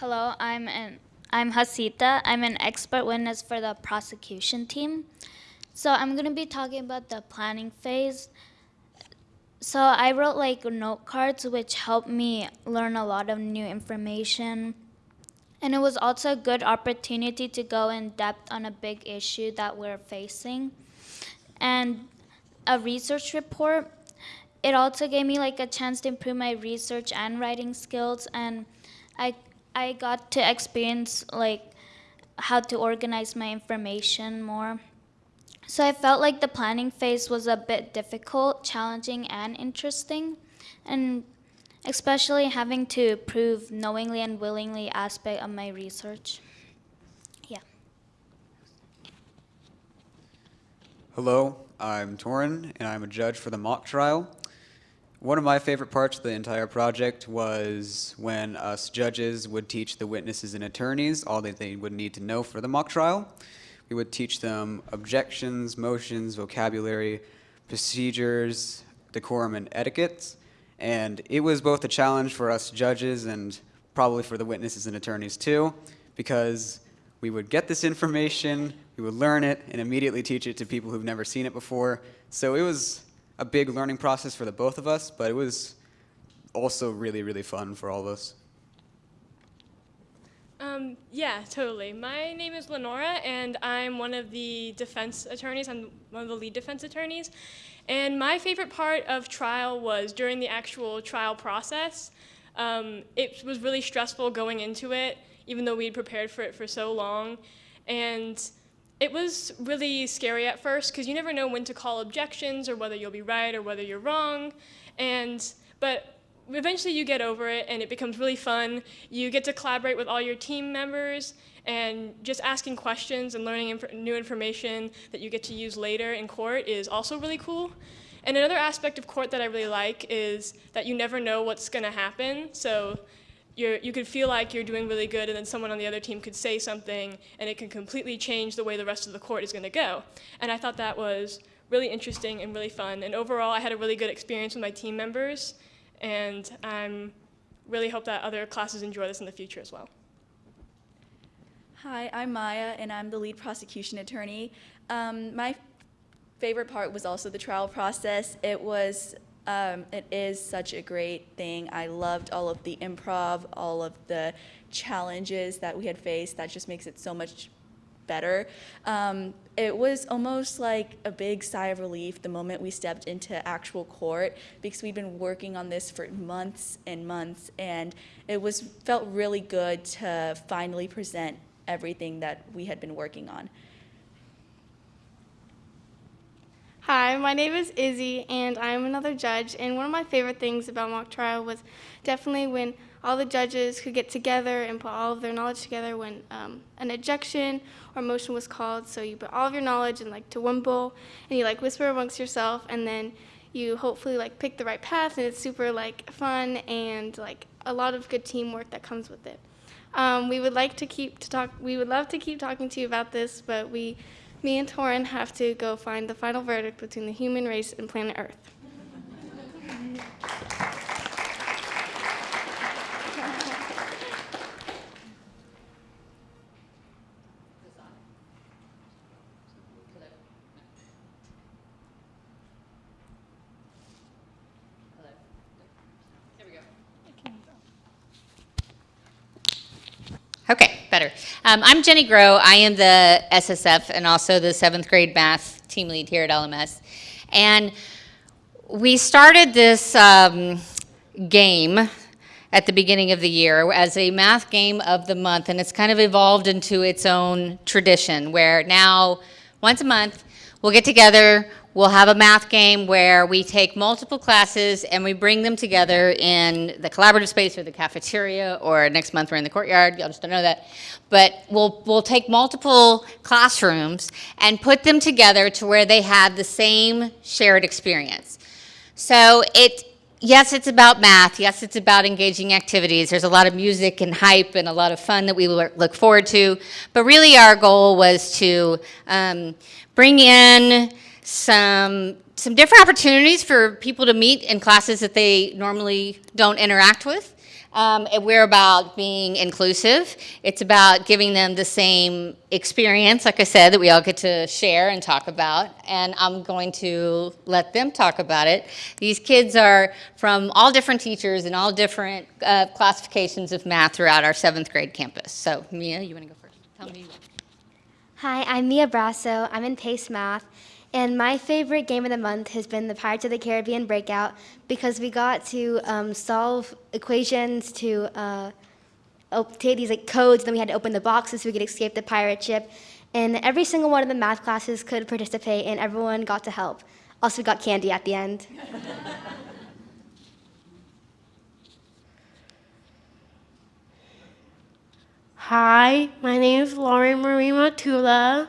Hello, I'm an I'm Hasita. I'm an expert witness for the prosecution team. So I'm going to be talking about the planning phase. So I wrote like note cards which helped me learn a lot of new information. And it was also a good opportunity to go in depth on a big issue that we're facing. And a research report, it also gave me like a chance to improve my research and writing skills and I I got to experience like how to organize my information more. So I felt like the planning phase was a bit difficult, challenging, and interesting, and especially having to prove knowingly and willingly aspect of my research. Yeah. Hello, I'm Torin, and I'm a judge for the mock trial. One of my favorite parts of the entire project was when us judges would teach the witnesses and attorneys all that they would need to know for the mock trial. We would teach them objections, motions, vocabulary, procedures, decorum, and etiquette. And it was both a challenge for us judges and probably for the witnesses and attorneys too, because we would get this information, we would learn it, and immediately teach it to people who've never seen it before. So it was a big learning process for the both of us, but it was also really, really fun for all of us. Um, yeah, totally. My name is Lenora, and I'm one of the defense attorneys. I'm one of the lead defense attorneys. And my favorite part of trial was during the actual trial process. Um, it was really stressful going into it, even though we'd prepared for it for so long. And it was really scary at first because you never know when to call objections or whether you'll be right or whether you're wrong. And but eventually you get over it and it becomes really fun. You get to collaborate with all your team members and just asking questions and learning inf new information that you get to use later in court is also really cool. And another aspect of court that I really like is that you never know what's going to happen. So you're, you could feel like you're doing really good and then someone on the other team could say something and it can completely change the way the rest of the court is going to go. And I thought that was really interesting and really fun. And overall, I had a really good experience with my team members and I am really hope that other classes enjoy this in the future as well. Hi, I'm Maya, and I'm the lead prosecution attorney. Um, my favorite part was also the trial process. It was um, it is such a great thing. I loved all of the improv, all of the challenges that we had faced. That just makes it so much better. Um, it was almost like a big sigh of relief the moment we stepped into actual court because we'd been working on this for months and months and it was felt really good to finally present everything that we had been working on. Hi, my name is Izzy, and I'm another judge. And one of my favorite things about mock trial was definitely when all the judges could get together and put all of their knowledge together when um, an objection or motion was called. So you put all of your knowledge in like to one bowl, and you like whisper amongst yourself, and then you hopefully like pick the right path, and it's super like fun and like a lot of good teamwork that comes with it. Um, we would like to keep to talk. We would love to keep talking to you about this, but we me and Torin have to go find the final verdict between the human race and planet Earth. Better. Um, I'm Jenny Grow. I am the SSF and also the seventh grade math team lead here at LMS. And we started this um, game at the beginning of the year as a math game of the month, and it's kind of evolved into its own tradition where now, once a month, we'll get together, We'll have a math game where we take multiple classes and we bring them together in the collaborative space or the cafeteria or next month we're in the courtyard, y'all just don't know that. But we'll, we'll take multiple classrooms and put them together to where they have the same shared experience. So it, yes, it's about math. Yes, it's about engaging activities. There's a lot of music and hype and a lot of fun that we look forward to. But really our goal was to um, bring in some some different opportunities for people to meet in classes that they normally don't interact with. Um, we're about being inclusive. It's about giving them the same experience, like I said, that we all get to share and talk about. And I'm going to let them talk about it. These kids are from all different teachers and all different uh, classifications of math throughout our seventh grade campus. So, Mia, you want to go first? Tell me. Hi, I'm Mia Brasso. I'm in PACE Math. And my favorite game of the month has been the Pirates of the Caribbean Breakout because we got to um, solve equations to uh, take these like codes. Then we had to open the boxes so we could escape the pirate ship. And every single one of the math classes could participate, and everyone got to help. Also, we got candy at the end. Hi, my name is Lauren Marie Matula.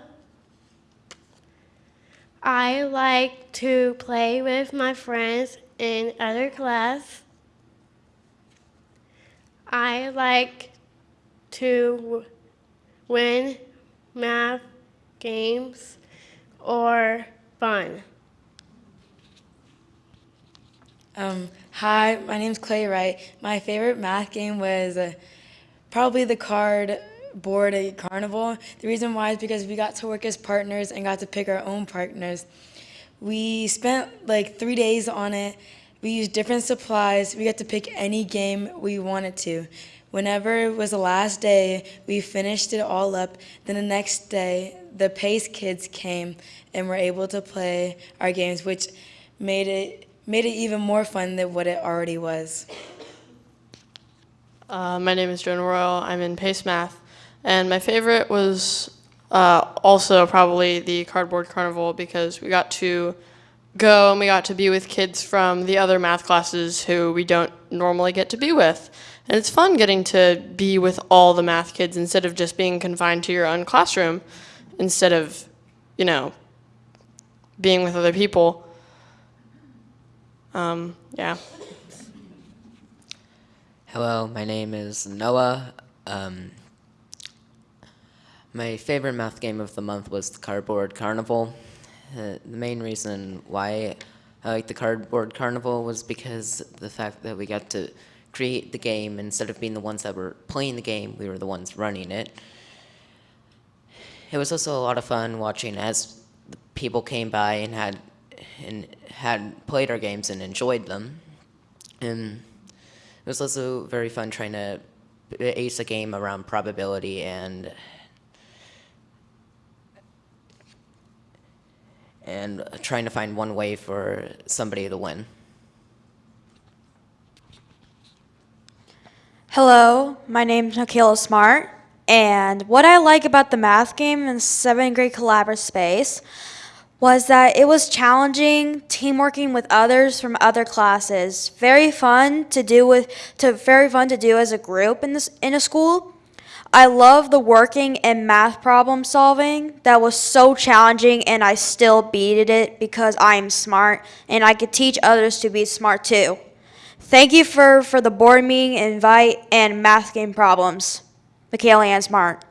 I like to play with my friends in other class. I like to win math games or fun. Um, hi, my name's Clay Wright. My favorite math game was uh, probably the card board at Carnival. The reason why is because we got to work as partners and got to pick our own partners. We spent like three days on it. We used different supplies. We got to pick any game we wanted to. Whenever it was the last day, we finished it all up. Then the next day, the Pace kids came and were able to play our games, which made it made it even more fun than what it already was. Uh, my name is Jonah Royal. I'm in Pace Math, and my favorite was uh, also probably the Cardboard Carnival because we got to go and we got to be with kids from the other math classes who we don't normally get to be with. And it's fun getting to be with all the math kids instead of just being confined to your own classroom, instead of, you know, being with other people. Um, yeah. Hello, my name is Noah. Um, my favorite math game of the month was the Cardboard Carnival. Uh, the main reason why I liked the Cardboard Carnival was because the fact that we got to create the game instead of being the ones that were playing the game, we were the ones running it. It was also a lot of fun watching as the people came by and had and had played our games and enjoyed them. And it was also very fun trying to ace a game around probability and and trying to find one way for somebody to win. Hello, my name's Michaela Smart, and what I like about the math game in seventh grade collaborative space was that it was challenging, team working with others from other classes. Very fun to do with to very fun to do as a group in this in a school. I love the working and math problem solving. That was so challenging and I still beat it because I am smart and I could teach others to be smart too. Thank you for, for the board meeting invite and math game problems. Michaela Ann Smart.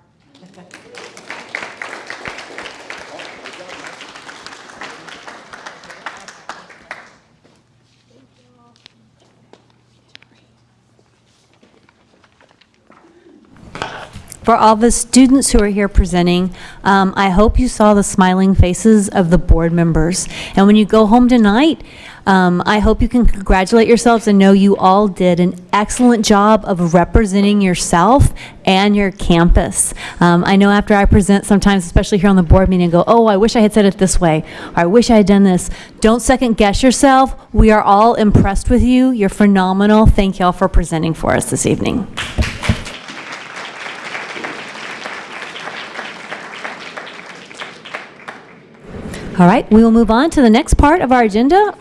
For all the students who are here presenting, um, I hope you saw the smiling faces of the board members. And when you go home tonight, um, I hope you can congratulate yourselves and know you all did an excellent job of representing yourself and your campus. Um, I know after I present sometimes, especially here on the board meeting, go, oh, I wish I had said it this way, or I wish I had done this. Don't second guess yourself. We are all impressed with you. You're phenomenal. Thank you all for presenting for us this evening. All right, we will move on to the next part of our agenda,